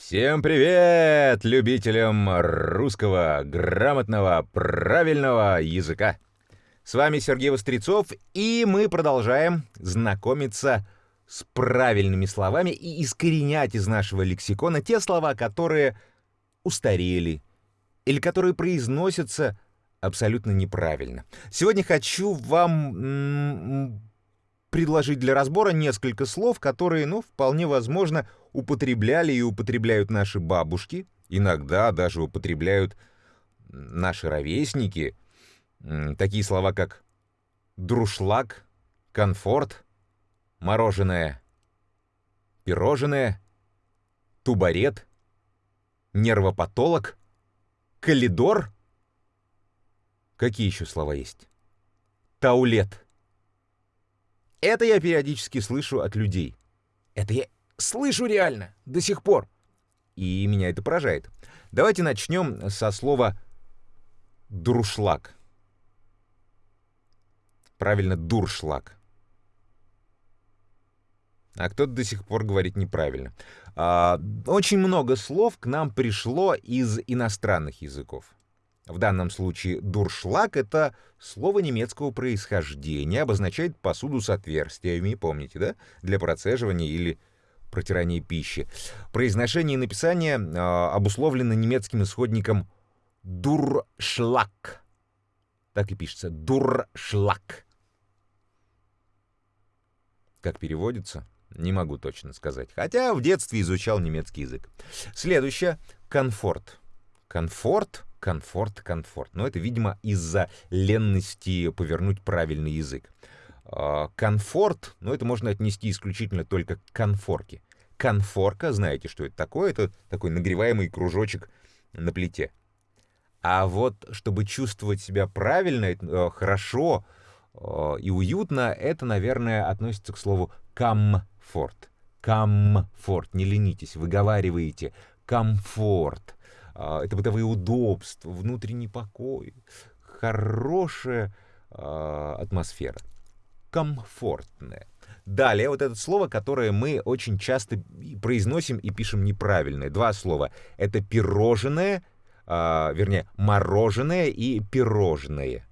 Всем привет любителям русского грамотного правильного языка. С вами Сергей Вострецов, и мы продолжаем знакомиться с правильными словами и искоренять из нашего лексикона те слова, которые устарели или которые произносятся абсолютно неправильно. Сегодня хочу вам предложить для разбора несколько слов, которые, ну, вполне возможно, употребляли и употребляют наши бабушки, иногда даже употребляют наши ровесники. Такие слова, как друшлаг, комфорт, мороженое, пирожное, тубарет, нервопатолог, калидор. Какие еще слова есть? Таулет. Это я периодически слышу от людей. Это я слышу реально, до сих пор. И меня это поражает. Давайте начнем со слова «дуршлаг». Правильно, «дуршлаг». А кто-то до сих пор говорит неправильно. А, очень много слов к нам пришло из иностранных языков. В данном случае «дуршлаг» — это слово немецкого происхождения, обозначает посуду с отверстиями, помните, да? Для процеживания или протирания пищи. Произношение и написание э, обусловлено немецким исходником «дуршлаг». Так и пишется «дуршлаг». Как переводится? Не могу точно сказать. Хотя в детстве изучал немецкий язык. Следующее — комфорт. Комфорт — комфорт, комфорт. Но это, видимо, из-за ленности повернуть правильный язык. А, комфорт, ну, это можно отнести исключительно только к конфорке. Конфорка, знаете, что это такое? Это такой нагреваемый кружочек на плите. А вот, чтобы чувствовать себя правильно, э, хорошо э, и уютно, это, наверное, относится к слову комфорт. Комфорт, не ленитесь, выговариваете комфорт. А, это бытовые удобства, внутренний покой, хорошая а, атмосфера, комфортная. Далее вот это слово, которое мы очень часто произносим и пишем неправильно. Два слова. Это пирожное, э, вернее, мороженое и пирожное.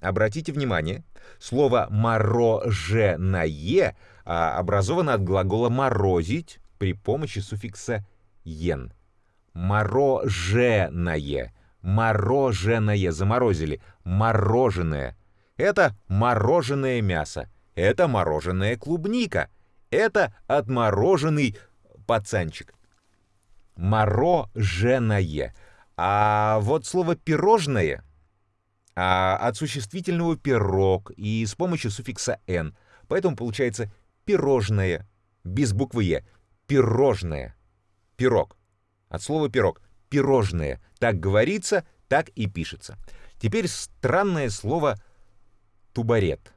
Обратите внимание, слово «мороженое» образовано от глагола «морозить» при помощи суффикса «ен» мороженое. Мороженое. Заморозили. Мороженое. Это мороженое мясо. Это мороженая клубника. Это отмороженный пацанчик. Мороженое. А вот слово «пирожное» а, от существительного «пирог» и с помощью суффикса «н». Поэтому получается «пирожное» без буквы «е». Пирожное. Пирог. От слова «пирог». Пирожное. Так говорится, так и пишется. Теперь странное слово «тубарет».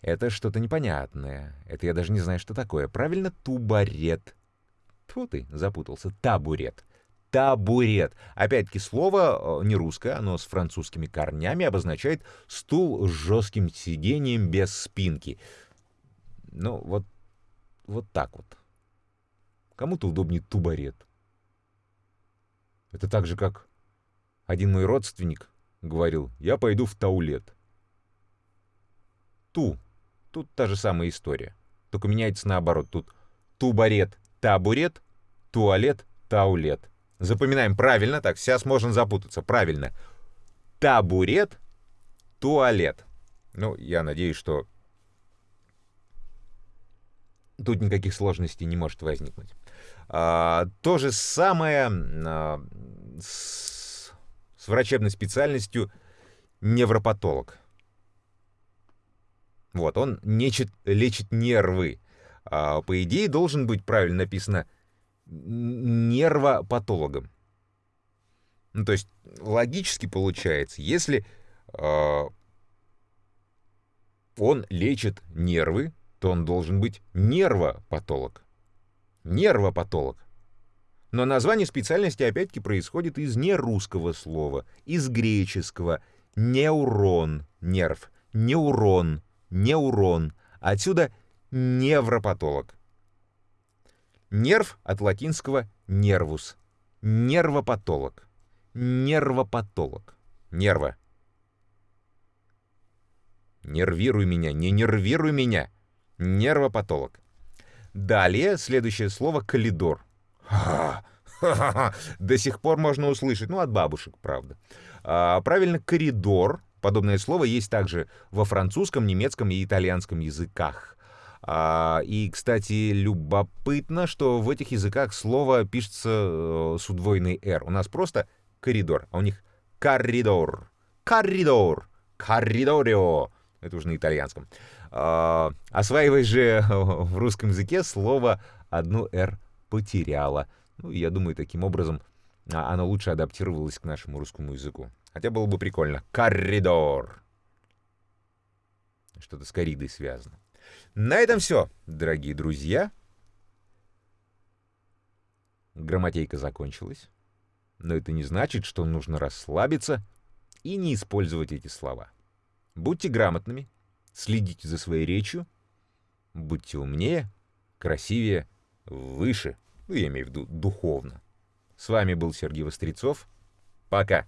Это что-то непонятное. Это я даже не знаю, что такое. Правильно, тубарет. Тьфу ты, запутался. Табурет. Табурет. Опять-таки, слово э, не русское, оно с французскими корнями обозначает стул с жестким сиденьем без спинки. Ну, вот, вот так вот. Кому-то удобнее тубарет. Это так же, как один мой родственник говорил, я пойду в таулет. Ту. Тут та же самая история. Только меняется наоборот. Тут тубарет, табурет, туалет, таулет. Запоминаем правильно, так, сейчас можно запутаться. Правильно. Табурет, туалет. Ну, я надеюсь, что тут никаких сложностей не может возникнуть. А, то же самое а, с, врачебной специальностью невропатолог. Вот, он лечит, лечит нервы. А, по идее, должен быть правильно написано нервопатологом. Ну, то есть, логически получается, если э, он лечит нервы, то он должен быть нервопатолог нервопатолог. Но название специальности опять-таки происходит из нерусского слова, из греческого «неурон» — нерв, «неурон» — неурон. Отсюда невропатолог. Нерв от латинского нервус. Нервопатолог. Нервопатолог. Нерва. Нервируй меня, не нервируй меня. Нервопатолог. Далее следующее слово «калидор». До сих пор можно услышать, ну, от бабушек, правда. А, правильно, коридор. Подобное слово есть также во французском, немецком и итальянском языках. А, и, кстати, любопытно, что в этих языках слово пишется э, с удвоенной «р». У нас просто коридор, а у них коридор. Коридор. Коридорио. Это уже на итальянском. А, осваивай же в русском языке слово одну «р» потеряла. Ну, я думаю, таким образом а, оно лучше адаптировалось к нашему русскому языку. Хотя было бы прикольно. Коридор. Что-то с коридой связано. На этом все, дорогие друзья. Грамматейка закончилась. Но это не значит, что нужно расслабиться и не использовать эти слова. Будьте грамотными, следите за своей речью, будьте умнее, красивее, выше, ну, я имею в виду духовно. С вами был Сергей Вострецов. Пока!